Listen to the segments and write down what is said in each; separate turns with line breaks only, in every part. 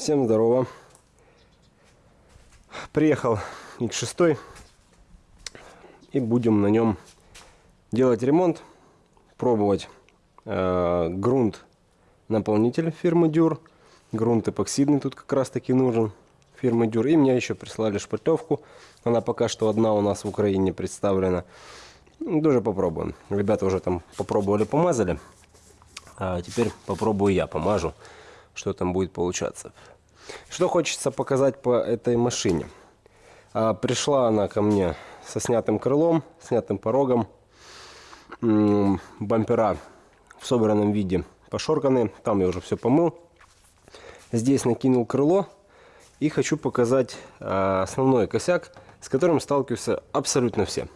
Всем здорово. Приехал X6 и будем на нем делать ремонт, пробовать э, грунт наполнитель фирмы Дюр. Грунт эпоксидный тут как раз таки нужен фирмы Дюр. И мне еще прислали шпатлевку. Она пока что одна у нас в Украине представлена. Ну, Тоже попробуем. Ребята уже там попробовали, помазали. А теперь попробую я, помажу, что там будет получаться. Что хочется показать по этой машине. А, пришла она ко мне со снятым крылом, снятым порогом. Бампера в собранном виде пошорканы. Там я уже все помыл. Здесь накинул крыло. И хочу показать а, основной косяк, с которым сталкиваются абсолютно все.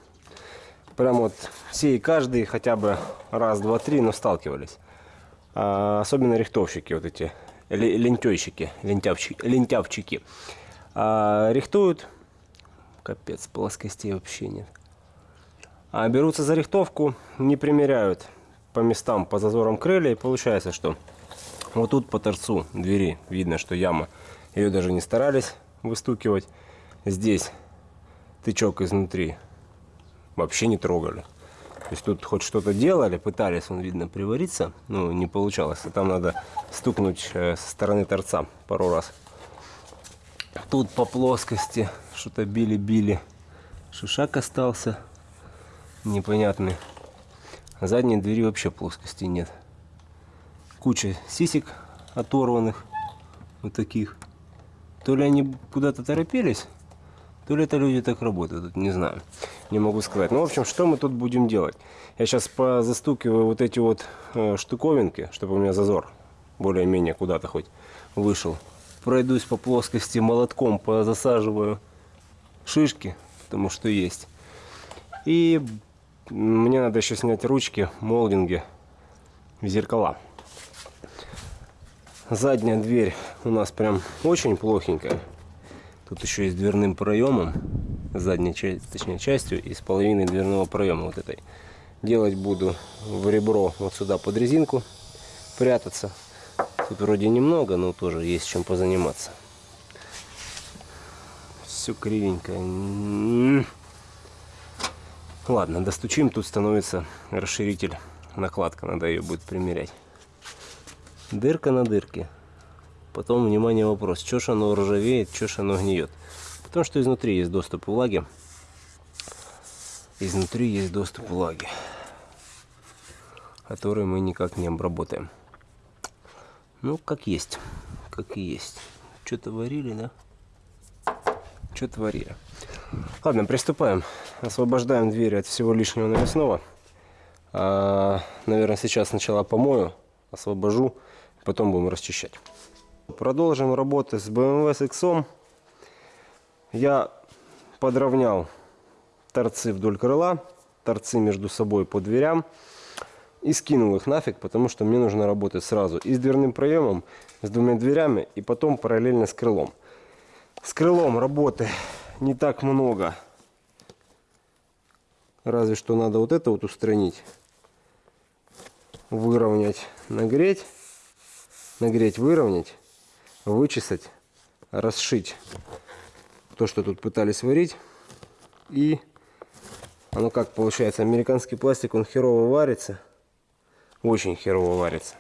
Прям вот все и каждый хотя бы раз, два, три, но сталкивались. А, особенно рихтовщики, вот эти лентяйщики, лентявчики, лентявчики. А, рихтуют, капец, плоскостей вообще нет. А берутся за рихтовку, не примеряют по местам, по зазорам крылья, и получается, что вот тут по торцу двери видно, что яма, ее даже не старались выстукивать. Здесь тычок изнутри вообще не трогали. Есть тут хоть что-то делали, пытались, он видно, привариться, но не получалось. И там надо стукнуть э, со стороны торца пару раз. Тут по плоскости что-то били-били. Шишак остался непонятный. А задней двери вообще плоскости нет. Куча сисек оторванных, вот таких. То ли они куда-то торопились, то ли это люди так работают, не знаю. Не могу сказать. Ну, в общем, что мы тут будем делать? Я сейчас позастукиваю вот эти вот э, штуковинки, чтобы у меня зазор более-менее куда-то хоть вышел. Пройдусь по плоскости молотком, позасаживаю шишки, потому что есть. И мне надо еще снять ручки, молдинги зеркала. Задняя дверь у нас прям очень плохенькая. Тут еще и с дверным проемом, задней частью, точнее частью и с половиной дверного проема вот этой. Делать буду в ребро вот сюда под резинку прятаться. Тут вроде немного, но тоже есть чем позаниматься. Все кривенько. М-м. Ладно, достучим, тут становится расширитель, накладка, надо ее будет примерять. Дырка на дырке. Потом, внимание, вопрос, что ж оно ржавеет, что ж оно гниет. Потому что изнутри есть доступ влаги. Изнутри есть доступ влаги, который мы никак не обработаем. Ну, как есть, как и есть. Что-то варили, да? Что творили. Ладно, приступаем. Освобождаем двери от всего лишнего навесного. А, наверное, сейчас сначала помою, освобожу, потом будем расчищать. Продолжим работы с BMW с X. Я подровнял торцы вдоль крыла, торцы между собой по дверям и скинул их нафиг, потому что мне нужно работать сразу и с дверным проемом, с двумя дверями и потом параллельно с крылом. С крылом работы не так много. Разве что надо вот это вот устранить. Выровнять, нагреть. Нагреть, выровнять. Вычесать, расшить то, что тут пытались варить. И оно как получается, американский пластик, он херово варится. Очень херово варится.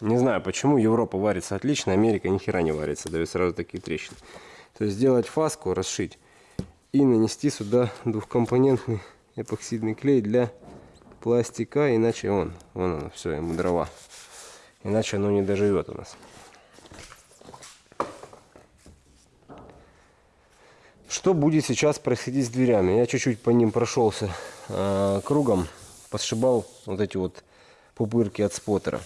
Не знаю почему, Европа варится отлично, Америка ни хера не варится, дает сразу такие трещины. То есть сделать фаску, расшить и нанести сюда двухкомпонентный эпоксидный клей для пластика, иначе он, вон оно, все, ему дрова. Иначе оно не доживет у нас. Что будет сейчас происходить с дверями? Я чуть-чуть по ним прошелся э, кругом, посшибал вот эти вот пупырки от споттера.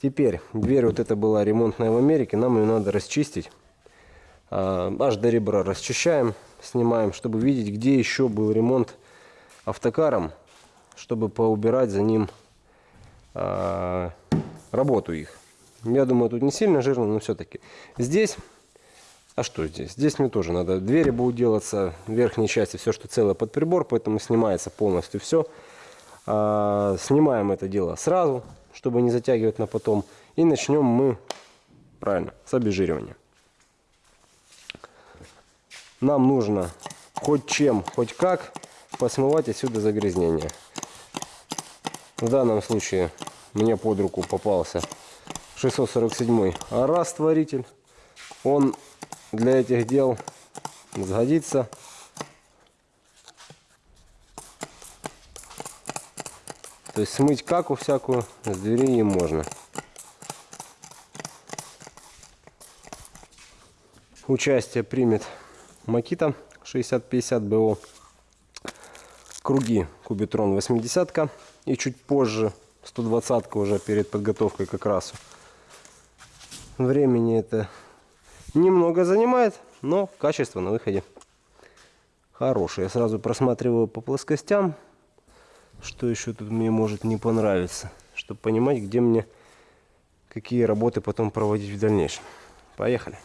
Теперь, дверь вот эта была ремонтная в Америке, нам ее надо расчистить. Э, аж до ребра расчищаем, снимаем, чтобы видеть, где еще был ремонт автокаром, чтобы поубирать за ним э, работу их. Я думаю, тут не сильно жирно, но все-таки. Здесь а что здесь? Здесь мне тоже надо. Двери будут делаться в верхней части, все, что целое под прибор, поэтому снимается полностью все. А, снимаем это дело сразу, чтобы не затягивать на потом. И начнем мы, правильно, с обезжиривания. нам нужно хоть чем, хоть как посмывать отсюда загрязнение. В данном случае мне под руку попался 647 растворитель. Он для этих дел сгодится. То есть смыть каку всякую с двери им можно. Участие примет Макита 6050 БО. Круги Кубитрон 80 и чуть позже 120 уже перед подготовкой к окрасу. Времени это немного занимает, но качество на выходе хорошее. Я сразу просматриваю по плоскостям, что еще тут мне может не понравиться, чтобы понимать, где мне какие работы потом проводить в дальнейшем. Поехали.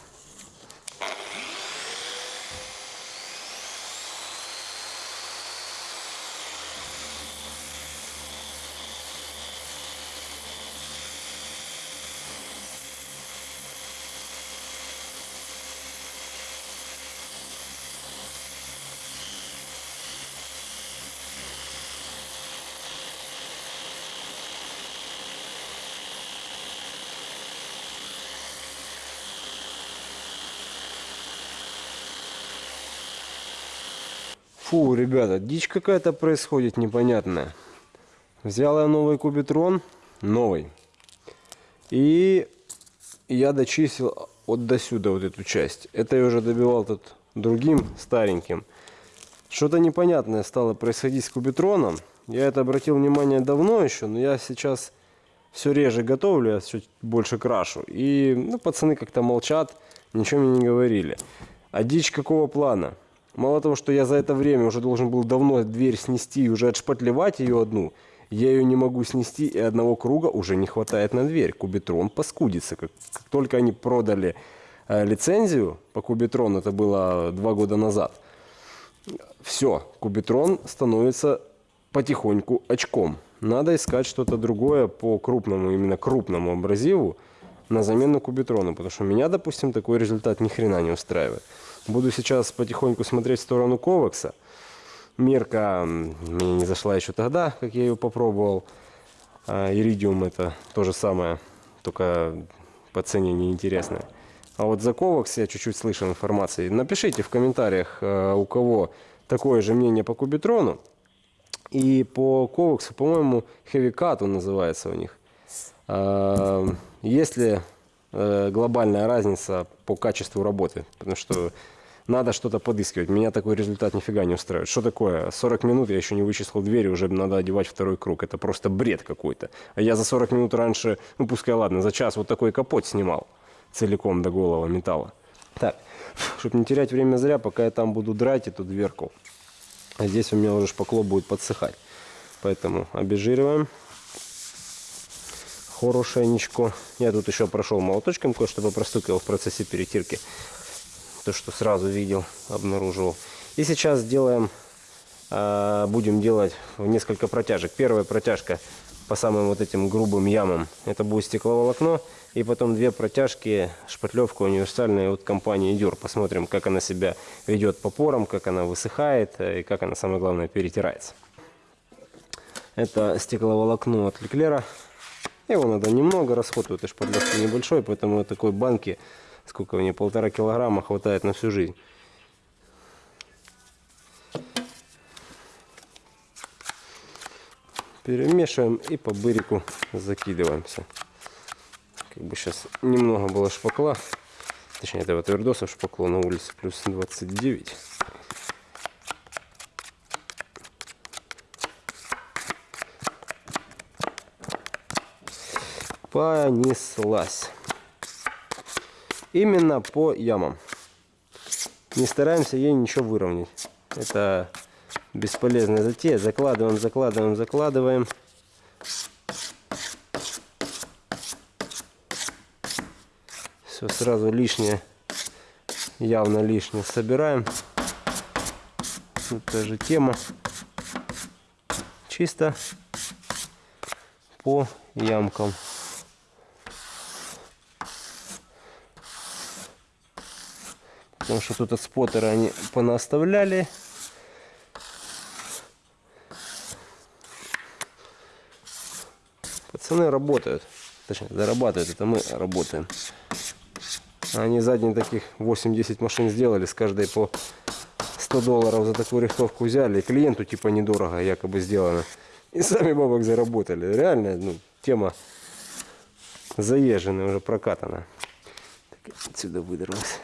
Ребята, дичь какая-то происходит непонятная. Взял я новый кубитрон, новый. И я дочистил вот до сюда вот эту часть. Это я уже добивал тут другим стареньким. Что-то непонятное стало происходить с кубитроном. Я это обратил внимание давно еще, но я сейчас все реже готовлю, я все больше крашу. И ну, пацаны как-то молчат, ничего мне не говорили. А дичь какого плана? Мало того, что я за это время уже должен был давно дверь снести и уже отшпатлевать ее одну, я ее не могу снести, и одного круга уже не хватает на дверь. Кубитрон поскудится. Как, как только они продали э, лицензию по Cubitron у, это было два года назад, все, Cubitron становится потихоньку очком. Надо искать что-то другое по крупному, именно крупному абразиву на замену Кубитрону, потому что меня, допустим, такой результат ни хрена не устраивает. Буду сейчас потихоньку смотреть в сторону Ковакса. Мерка мне не зашла еще тогда, как я ее попробовал. А, Иридиум это то же самое, только по цене неинтересное. А вот за Ковакс я чуть-чуть слышал информации. Напишите в комментариях, а, у кого такое же мнение по Кубитрону. И по Коваксу, по-моему, Cut он называется у них. А, есть ли э, глобальная разница по качеству работы? Потому что надо что-то подыскивать. Меня такой результат нифига не устраивает. Что такое? 40 минут я еще не вычислил двери, уже надо одевать второй круг. Это просто бред какой-то. А я за 40 минут раньше, ну пускай ладно, за час вот такой капот снимал целиком до голого металла. Так, чтобы не терять время зря, пока я там буду драть эту дверку. А здесь у меня уже шпакло будет подсыхать. Поэтому обезжириваем. Хорошенечко. Я тут еще прошел молоточком кое-что попростукивал в процессе перетирки то, что сразу видел, обнаружил. И сейчас делаем, а, будем делать несколько протяжек. Первая протяжка по самым вот этим грубым ямам, это будет стекловолокно. И потом две протяжки, шпатлевка универсальная от компании Дюр. Посмотрим, как она себя ведет по порам, как она высыхает э, и как она, самое главное, перетирается. Это стекловолокно от Леклера. Его надо немного, расход у этой шпатлевки небольшой, поэтому такой банки сколько мне, полтора килограмма хватает на всю жизнь. Перемешиваем и по бырику закидываемся. Как бы сейчас немного было шпакла, точнее этого твердоса шпакло на улице плюс 29. Понеслась именно по ямам. Не стараемся ей ничего выровнять. Это бесполезная затея. Закладываем, закладываем, закладываем. Все сразу лишнее, явно лишнее собираем. Тут тоже тема. Чисто по ямкам. Потому что тут от споттера они понаставляли. Пацаны работают. Точнее, зарабатывают. Это мы работаем. Они задние таких 8-10 машин сделали. С каждой по 100 долларов за такую рихтовку взяли. И клиенту типа недорого якобы сделано. И сами бабок заработали. Реально, ну, тема заезженная, уже прокатана. Так, отсюда выдерлась.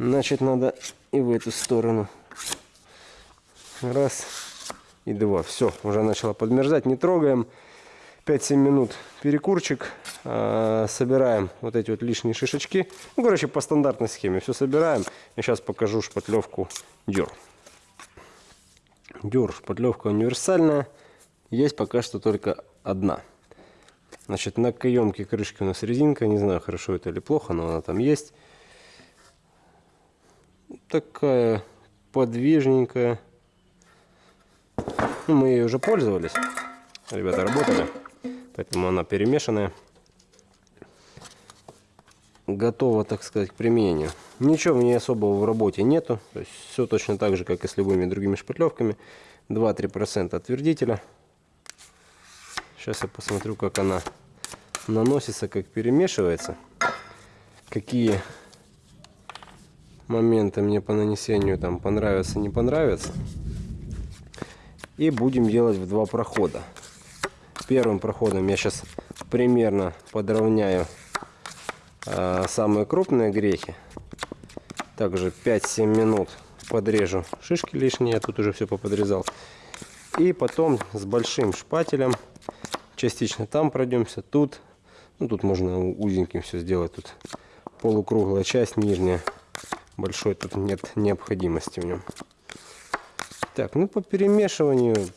Значит, надо и в эту сторону. Раз и два. Все, уже начало подмерзать. Не трогаем. 5-7 минут перекурчик. А, собираем вот эти вот лишние шишечки. Ну, короче, по стандартной схеме. Все собираем. И сейчас покажу шпатлевку дюр. Дюр, шпатлевка универсальная. Есть пока что только одна. Значит, на каемке крышки у нас резинка. Не знаю, хорошо это или плохо, но она там есть. Такая подвижненькая. Ну, мы ей уже пользовались. Ребята работали. Поэтому она перемешанная. Готова, так сказать, к применению. Ничего в ней особого в работе нету. То есть все точно так же, как и с любыми другими шпатлевками. 2-3% отвердителя. Сейчас я посмотрю, как она наносится, как перемешивается. Какие моменты мне по нанесению там понравятся, не понравятся. И будем делать в два прохода. Первым проходом я сейчас примерно подровняю э, самые крупные грехи. Также 5-7 минут подрежу шишки лишние, я тут уже все поподрезал. И потом с большим шпателем частично там пройдемся, тут. Ну, тут можно узеньким все сделать. Тут полукруглая часть нижняя. Большой тут нет необходимости в нем. Так, ну по перемешиванию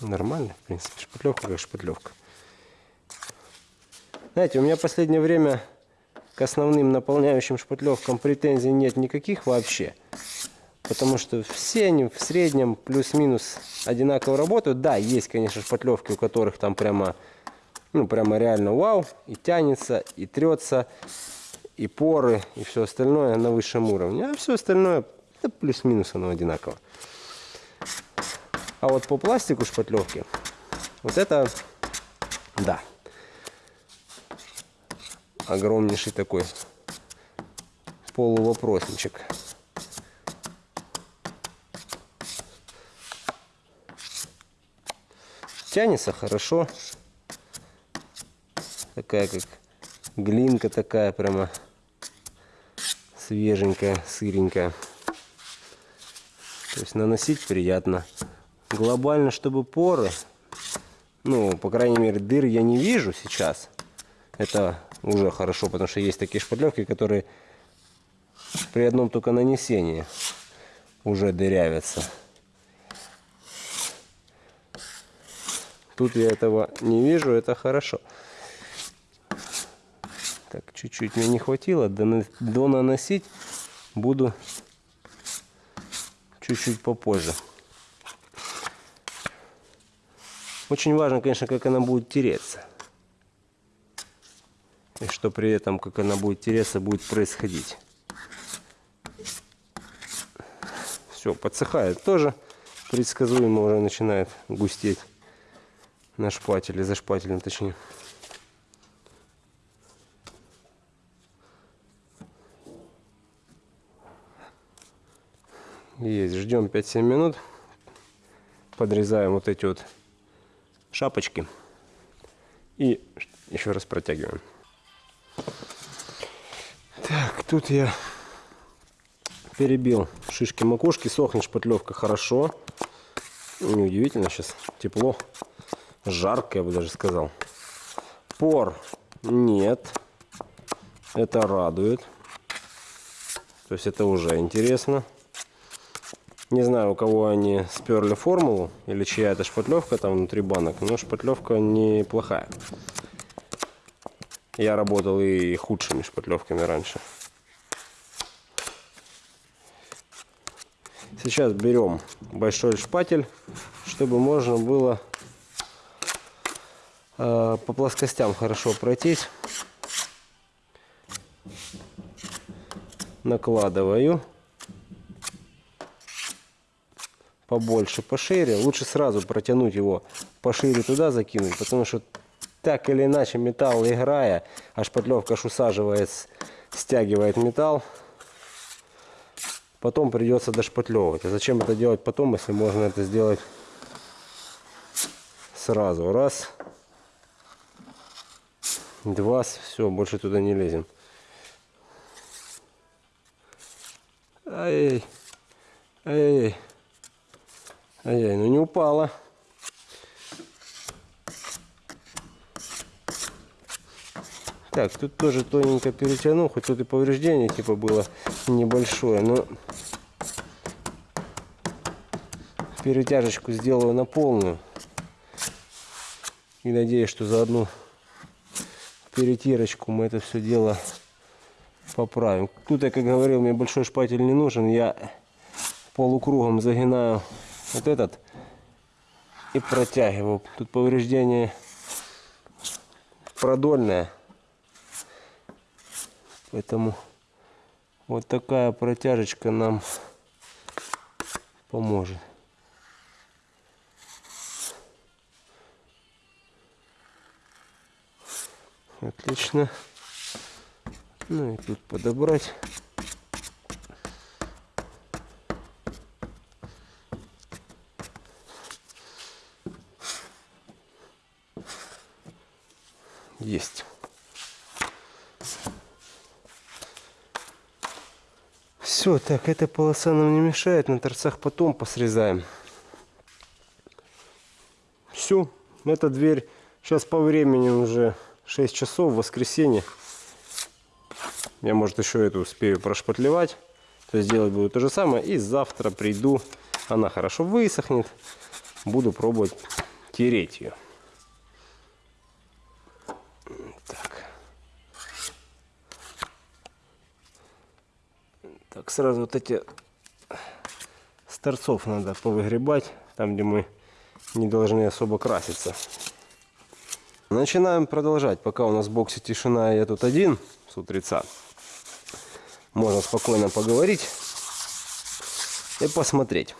нормально, в принципе. Шпатлевка как шпатлевка. Знаете, у меня в последнее время к основным наполняющим шпатлевкам претензий нет никаких вообще. Потому что все они в среднем плюс-минус одинаково работают. Да, есть, конечно, шпатлевки, у которых там прямо, ну, прямо реально вау. И тянется, и трется, и поры, и все остальное на высшем уровне. А все остальное, да, плюс-минус оно одинаково. А вот по пластику шпатлевки, вот это, да, огромнейший такой полувопросничек. Тянется хорошо. Такая как глинка такая прямо свеженькая, сыренькая. То есть наносить приятно. Глобально, чтобы поры, ну, по крайней мере, дыр я не вижу сейчас. Это уже хорошо, потому что есть такие шпатлевки, которые при одном только нанесении уже дырявятся. Тут я этого не вижу, это хорошо. Так, чуть-чуть мне не хватило. До наносить буду чуть-чуть попозже. Очень важно, конечно, как она будет тереться. И что при этом, как она будет тереться, будет происходить. Все, подсыхает тоже. Предсказуемо уже начинает густеть на шпателе, за шпателем точнее. Есть, ждем 5-7 минут. Подрезаем вот эти вот шапочки. И еще раз протягиваем. Так, тут я перебил шишки макушки. Сохнет шпатлевка хорошо. Неудивительно, сейчас тепло. Жарко, я бы даже сказал. Пор нет. Это радует. То есть это уже интересно. Не знаю, у кого они сперли формулу или чья это шпатлевка там внутри банок, но шпатлевка неплохая. Я работал и худшими шпатлевками раньше. Сейчас берем большой шпатель, чтобы можно было Э, по плоскостям хорошо пройтись. накладываю побольше, пошире. Лучше сразу протянуть его пошире туда закинуть, потому что так или иначе металл играя, а шпатлевка аж усаживает, стягивает металл. Потом придется дошпатлевывать. А зачем это делать потом, если можно это сделать сразу? Раз, два, все, больше туда не лезем. Ай, ай, ай, ай, ну не упала. Так, тут тоже тоненько перетянул, хоть тут и повреждение типа было небольшое, но перетяжечку сделаю на полную. И надеюсь, что за одну перетирочку мы это все дело поправим. Тут я, как говорил, мне большой шпатель не нужен. Я полукругом загинаю вот этот и протягиваю. Тут повреждение продольное. Поэтому вот такая протяжечка нам поможет. Отлично. Ну и тут подобрать. Есть. Все, так, эта полоса нам не мешает, на торцах потом посрезаем. Все, эта дверь сейчас по времени уже 6 часов, воскресенье. Я, может, еще эту успею прошпатлевать. То есть делать буду то же самое. И завтра приду, она хорошо высохнет. Буду пробовать тереть ее. Так, сразу вот эти с торцов надо повыгребать, там, где мы не должны особо краситься. Начинаем продолжать. Пока у нас в боксе тишина, я тут один с утреца. Можно спокойно поговорить и посмотреть.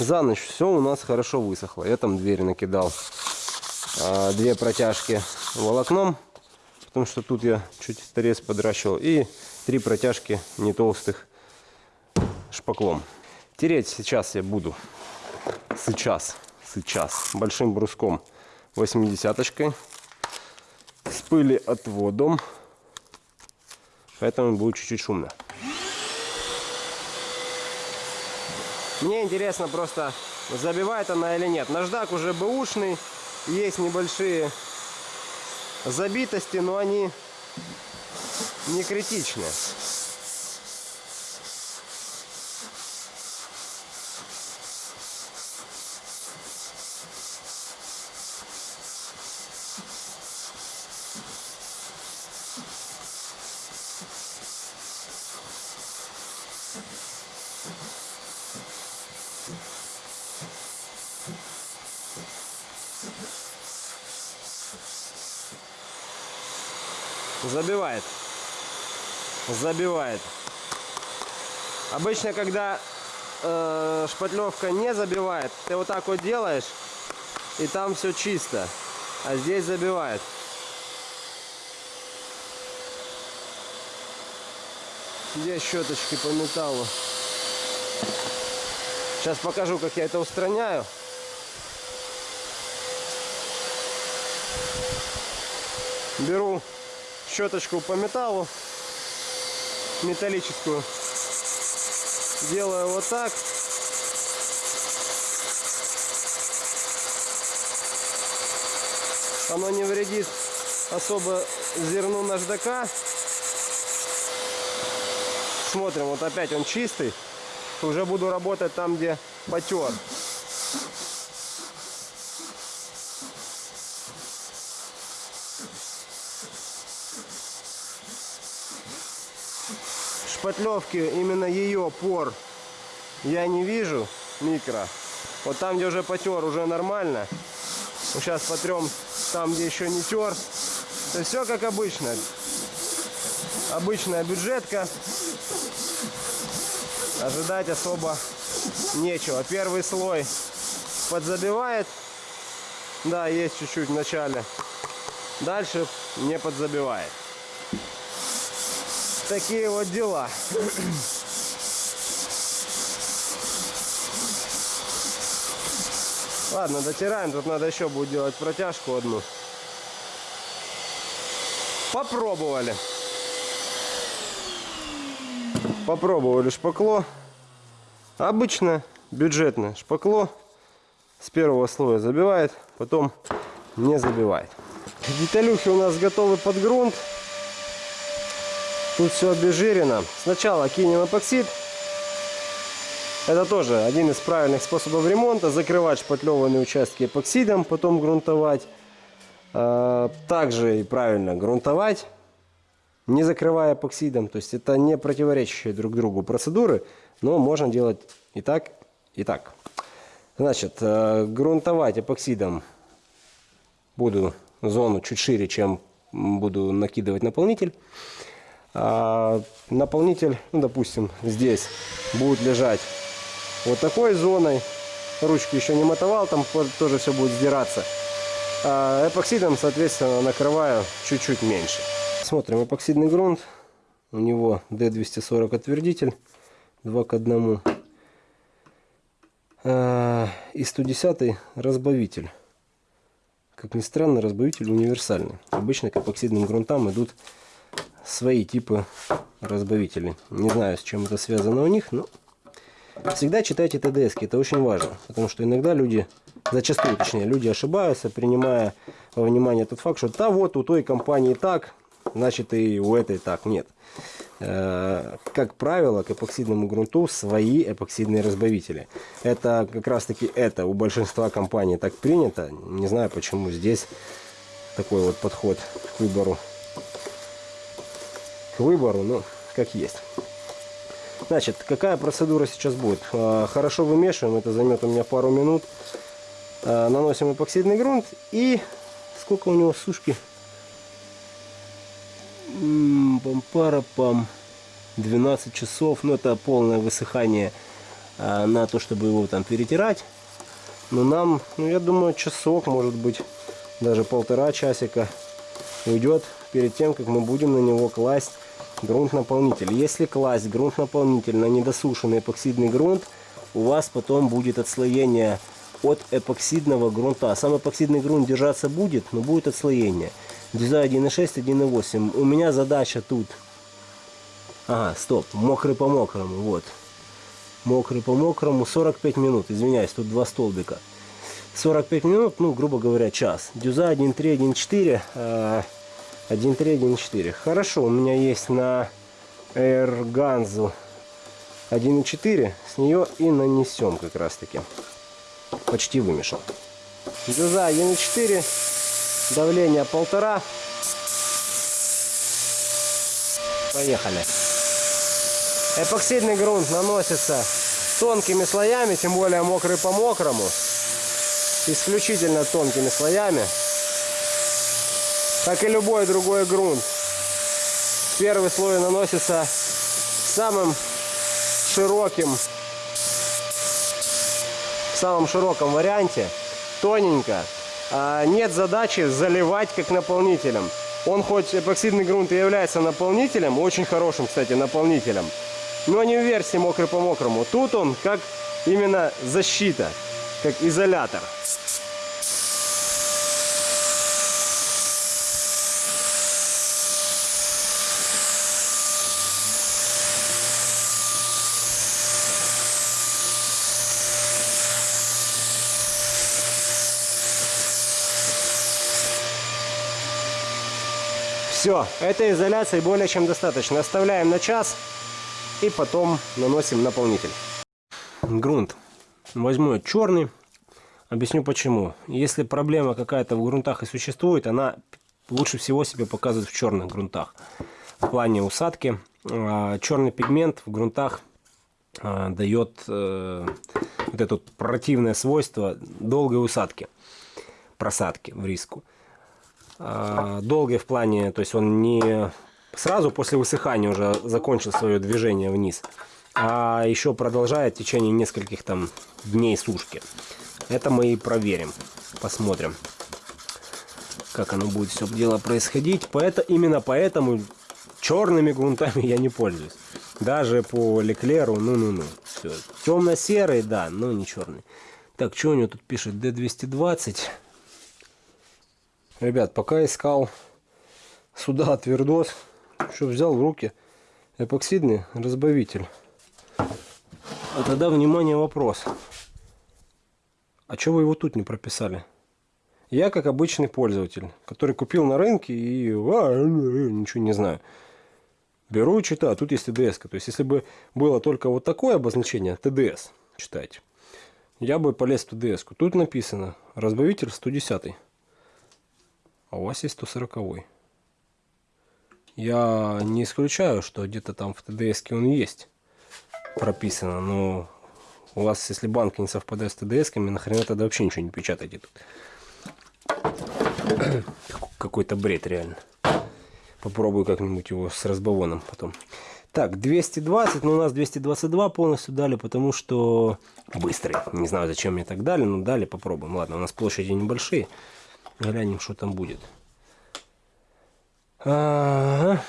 За ночь все у нас хорошо высохло. Я там дверь накидал. А, две протяжки волокном, потому что тут я чуть торец подращивал. И три протяжки не толстых шпаклом. Тереть сейчас я буду. Сейчас. Сейчас. Большим бруском. 80-очкой. С пыли отводом. Поэтому будет чуть-чуть шумно. Мне интересно просто, забивает она или нет. Наждак уже бэушный. Есть небольшие забитости, но они не критичные. Забивает. Забивает. Обычно, когда э, шпатлевка не забивает, ты вот так вот делаешь, и там все чисто. А здесь забивает. Где щеточки по металлу? Сейчас покажу, как я это устраняю. Беру щеточку по металлу металлическую. Делаю вот так. Оно не вредит особо зерну наждака. Смотрим, вот опять он чистый. Уже буду работать там, где потер. Шпатлевки, именно ее пор я не вижу, микро. Вот там, где уже потер, уже нормально. Сейчас потрем там, где еще не тер. То все как обычно. обычная бюджетка. Ожидать особо нечего. Первый слой подзабивает. Да, есть чуть-чуть в начале. Дальше не подзабивает. Такие вот дела. Ладно, дотираем. Тут надо еще будет делать протяжку одну. Попробовали. Попробовали шпакло. Обычно бюджетное шпакло. С первого слоя забивает, потом не забивает. Деталюхи у нас готовы под грунт. Тут все обезжирено. Сначала кинем эпоксид. Это тоже один из правильных способов ремонта. Закрывать шпатлеванные участки эпоксидом, потом грунтовать. А, также и правильно грунтовать, не закрывая эпоксидом. То есть это не противоречащие друг другу процедуры, но можно делать и так, и так. Значит, э, грунтовать эпоксидом буду зону чуть шире, чем буду накидывать наполнитель. А наполнитель, ну, допустим, здесь будет лежать вот такой зоной. Ручку еще не мотовал, там тоже все будет сдираться. А эпоксидом, соответственно, накрываю чуть-чуть меньше. Смотрим эпоксидный грунт. У него D240 отвердитель 2 к 1. А, и 110 разбавитель. Как ни странно, разбавитель универсальный. Обычно к эпоксидным грунтам идут свои типы разбавителей. Не знаю, с чем это связано у них, но всегда читайте ТДС, это очень важно. Потому что иногда люди, зачастую точнее, люди ошибаются, принимая во внимание тот факт, что да вот у той компании так, значит и у этой так. Нет. Э, как правило, к эпоксидному грунту свои эпоксидные разбавители. Это как раз таки это у большинства компаний так принято. Не знаю почему здесь такой вот подход к выбору. Выбору, ну, как есть. Значит, какая процедура сейчас будет? Э, хорошо вымешиваем, это займет у меня пару минут. Э, наносим эпоксидный грунт и сколько у него сушки? пам-пара-пам. 12 часов. Ну, это полное высыхание а, на то, чтобы его там перетирать. Но нам, ну, я думаю, часок, может быть, даже полтора часика уйдет перед тем, как мы будем на него класть грунт-наполнитель. Если класть грунт-наполнитель на недосушенный эпоксидный грунт, у вас потом будет отслоение от эпоксидного грунта. Сам эпоксидный грунт держаться будет, но будет отслоение. Дюза 1.6, 1.8. У меня задача тут... Ага, стоп, мокрый по мокрому, вот. Мокрый по мокрому, 45 минут, извиняюсь, тут два столбика. 45 минут, ну, грубо говоря, час. Дюза 1.3, 1.4, 1.3, 1.4. Хорошо, у меня есть на Эрганзу 1.4, с нее и нанесем как раз таки. Почти вымешал. Дюза 1.4 давление полтора. Поехали. Эпоксидный грунт наносится тонкими слоями, тем более мокрый по мокрому. Исключительно тонкими слоями. Как и любой другой грунт. Первый слой наносится самым широким, в самом широком варианте, тоненько, а, нет задачи заливать как наполнителем. Он хоть эпоксидный грунт и является наполнителем, очень хорошим, кстати, наполнителем, но не в версии мокрый по мокрому. Тут он как именно защита, как изолятор. Все, этой изоляции более чем достаточно. Оставляем на час и потом наносим наполнитель. Грунт. Возьму черный. Объясню почему. Если проблема какая-то в грунтах и существует, она лучше всего себя показывает в черных грунтах. В плане усадки. А, черный пигмент в грунтах а, дает э, вот это противное свойство долгой усадки, просадки в риску. А, долгий в плане, то есть он не сразу после высыхания уже закончил свое движение вниз, а еще продолжает в течение нескольких там дней сушки. Это мы и проверим, посмотрим, как оно будет все дело происходить. Поэтому, именно поэтому черными грунтами я не пользуюсь. Даже по Леклеру, ну-ну-ну. Темно-серый, да, но не черный. Так, что у него тут пишет? D220. Ребят, пока искал сюда твердос, что взял в руки эпоксидный разбавитель. А тогда, внимание, вопрос. А что вы его тут не прописали? Я как обычный пользователь, который купил на рынке и а, ничего не знаю. Беру и читаю, тут есть ТДС. То есть, если бы было только вот такое обозначение, ТДС, читайте, я бы полез в ТДС. -ку. Тут написано разбавитель 110. А у вас есть 140. -й. Я не исключаю, что где-то там в ТДС он есть прописано, но у вас, если банк не совпадает с ТДС-ками, нахрена тогда вообще ничего не печатайте тут. Какой-то бред реально. Попробую как-нибудь его с разбавоном потом. Так, 220, но у нас 222 полностью дали, потому что быстрый. Не знаю, зачем мне так дали, но дали, попробуем. Ладно, у нас площади небольшие. Глянем, что там будет. Ага.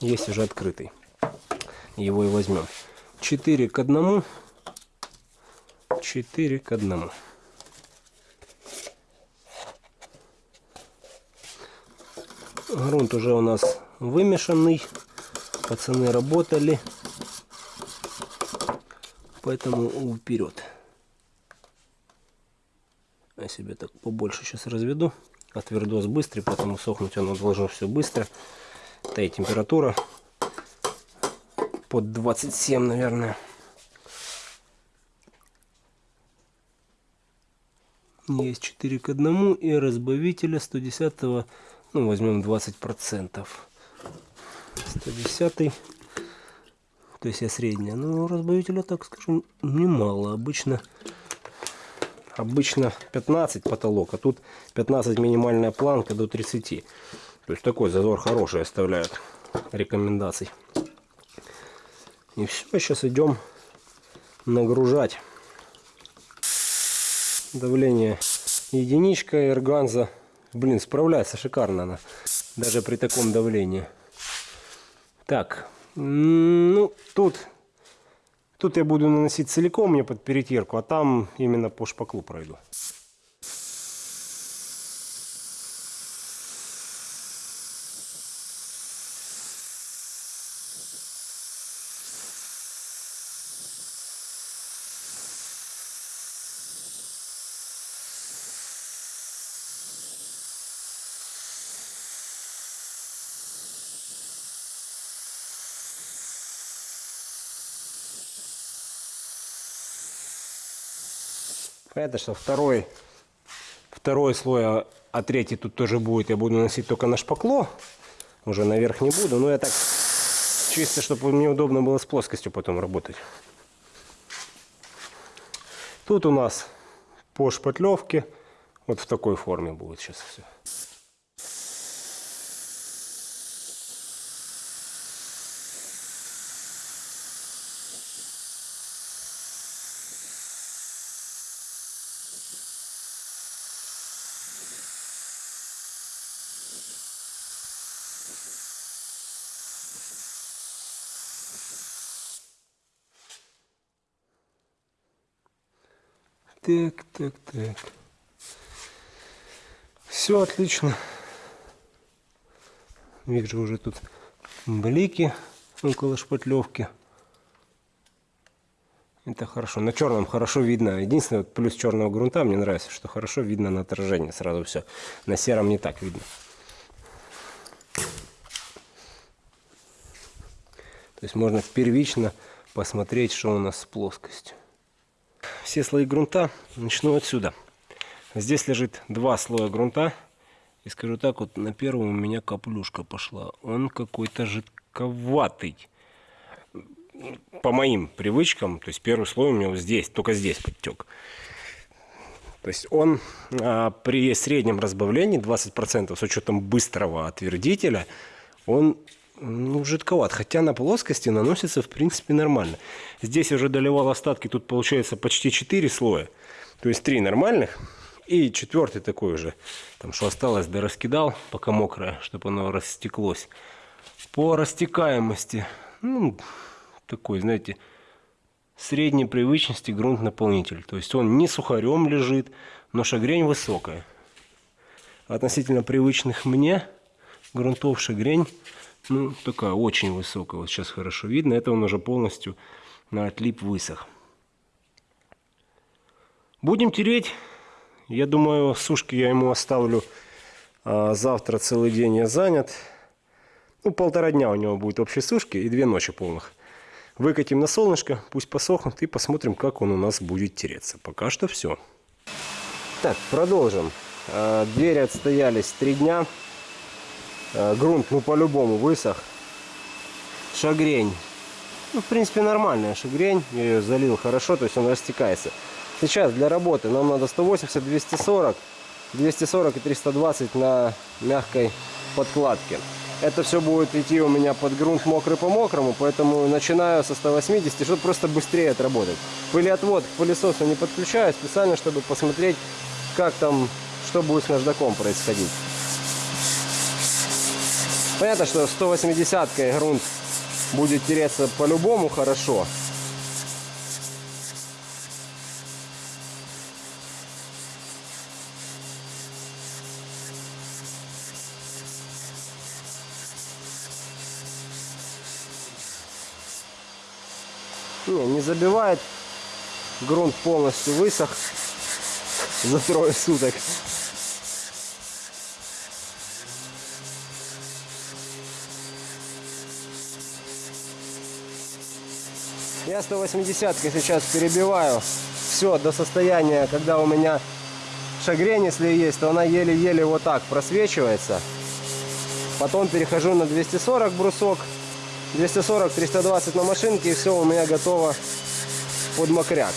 Есть уже открытый. Его и возьмем. 4 к 1. 4 к 1. Грунт уже у нас вымешанный. Пацаны работали. Поэтому вперед. Себе так побольше сейчас разведу. А твердос быстрый, поэтому сохнуть оно должно все быстро. Да и температура под 27, наверное. Есть 4 к 1 и разбавителя 110, ну возьмем 20 процентов. 110 то есть я средняя. Ну, разбавителя, так скажем, немало. Обычно, обычно 15 потолок, а тут 15 минимальная планка до 30. То есть такой зазор хороший оставляют рекомендаций. И все, сейчас идем нагружать. Давление единичка, эрганза. Блин, справляется шикарно она. Даже при таком давлении. Так, ну, тут, тут я буду наносить целиком мне под перетирку, а там именно по шпаклу пройду. Понятно, что второй, второй слой, а, а третий тут тоже будет. Я буду наносить только на шпакло. Уже наверх не буду. Но я так чисто, чтобы мне удобно было с плоскостью потом работать. Тут у нас по шпатлевке вот в такой форме будет сейчас все. Так, так, так. Все отлично. Вижу уже тут блики около шпатлевки. Это хорошо. На черном хорошо видно. Единственное, плюс черного грунта мне нравится, что хорошо видно на отражении сразу все. На сером не так видно. То есть можно первично посмотреть, что у нас с плоскостью все слои грунта начну отсюда. Здесь лежит два слоя грунта. И скажу так, вот на первом у меня каплюшка пошла. Он какой-то жидковатый. По моим привычкам, то есть первый слой у меня вот здесь, только здесь подтек. То есть он а, при среднем разбавлении 20% с учетом быстрого отвердителя, он ну, жидковат. Хотя на плоскости наносится, в принципе, нормально. Здесь уже доливал остатки, тут получается почти 4 слоя. То есть 3 нормальных и четвертый такой уже. Там что осталось, да раскидал, пока мокрое, чтобы оно растеклось. По растекаемости, ну, такой, знаете, средней привычности грунт-наполнитель. То есть он не сухарем лежит, но шагрень высокая. Относительно привычных мне грунтов шагрень ну, такая очень высокая. Вот сейчас хорошо видно. Это он уже полностью на отлип высох. Будем тереть. Я думаю, сушки я ему оставлю а, завтра целый день я занят. Ну, полтора дня у него будет общей сушки и две ночи полных. Выкатим на солнышко, пусть посохнут и посмотрим, как он у нас будет тереться. Пока что все. Так, продолжим. А, двери отстоялись три дня. Э, грунт, ну, по-любому высох. Шагрень. Ну, в принципе, нормальная шагрень. Я ее залил хорошо, то есть он растекается. Сейчас для работы нам надо 180, 240, 240 и 320 на мягкой подкладке. Это все будет идти у меня под грунт мокрый по мокрому, поэтому начинаю со 180, чтобы просто быстрее отработать. Пылеотвод к пылесосу не подключаю, специально, чтобы посмотреть, как там, что будет с наждаком происходить. Понятно, что 180-кой грунт будет тереться по-любому хорошо. Не, не забивает. Грунт полностью высох за трое суток. Я 180 сейчас перебиваю все до состояния, когда у меня шагрень, если есть, то она еле-еле вот так просвечивается. Потом перехожу на 240 брусок. 240-320 на машинке и все у меня готово под мокряк.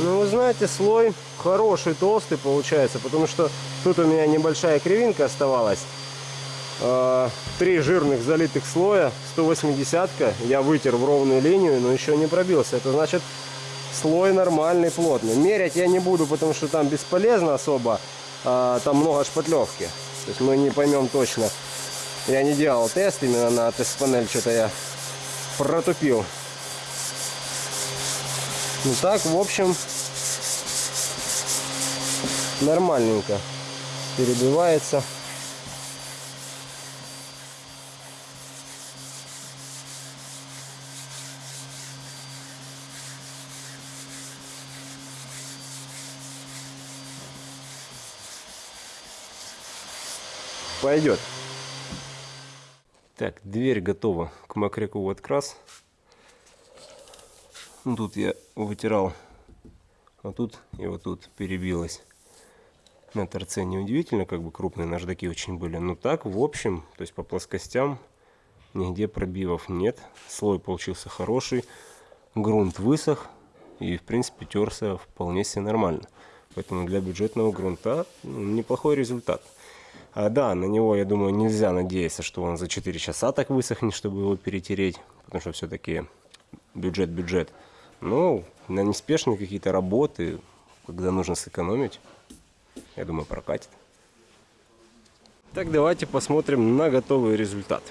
Ну, вы знаете, слой хороший, толстый получается, потому что тут у меня небольшая кривинка оставалась. А, три жирных залитых слоя, 180-ка, я вытер в ровную линию, но еще не пробился. Это значит, слой нормальный, плотный. Мерять я не буду, потому что там бесполезно особо, а, там много шпатлевки. То есть мы не поймем точно. Я не делал тест именно на тест-панель, что-то я протупил. Ну так, в общем, нормальненько перебивается. Пойдет. Так, дверь готова к мокряку в открас. Ну, тут я вытирал, а тут и вот тут перебилось. На торце неудивительно, как бы крупные наждаки очень были. Но так, в общем, то есть по плоскостям нигде пробивов нет. Слой получился хороший, грунт высох и, в принципе, терся вполне себе нормально. Поэтому для бюджетного грунта ну, неплохой результат. А, да, на него, я думаю, нельзя надеяться, что он за 4 часа так высохнет, чтобы его перетереть. Потому что все-таки бюджет-бюджет. Но на неспешные какие-то работы, когда нужно сэкономить, я думаю, прокатит. Так, давайте посмотрим на готовый результат.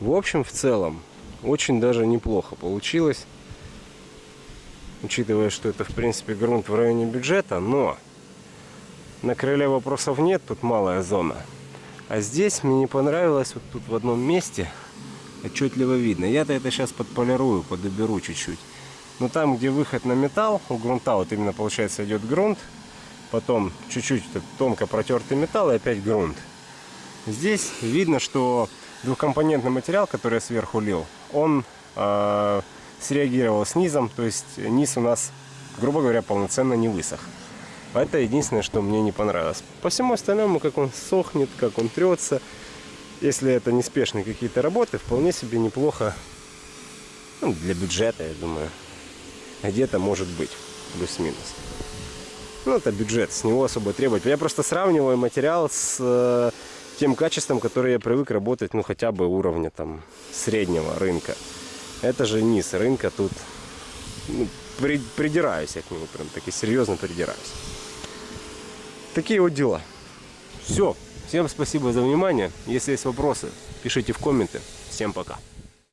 В общем, в целом, очень даже неплохо получилось. Учитывая, что это, в принципе, грунт в районе бюджета, но На крыле вопросов нет, тут малая зона. А здесь мне не понравилось, вот тут в одном месте отчетливо видно. Я-то это сейчас подполирую, подоберу чуть-чуть. Но там, где выход на металл, у грунта вот именно получается идет грунт, потом чуть-чуть тонко протертый металл и опять грунт. Здесь видно, что двухкомпонентный материал, который я сверху лил, он э, среагировал с низом, то есть низ у нас, грубо говоря, полноценно не высох. Это единственное, что мне не понравилось. По всему остальному, как он сохнет, как он трется, если это неспешные какие-то работы, вполне себе неплохо ну, для бюджета, я думаю. Где-то может быть плюс-минус. Ну, это бюджет, с него особо требовать. Я просто сравниваю материал с э, тем качеством, которое я привык работать, ну, хотя бы уровня там среднего рынка. Это же низ рынка, тут ну, при, придираюсь я к нему, прям таки серьезно придираюсь. Такие вот дела. Все. Всем спасибо за внимание. Если есть вопросы, пишите в комменты. Всем пока.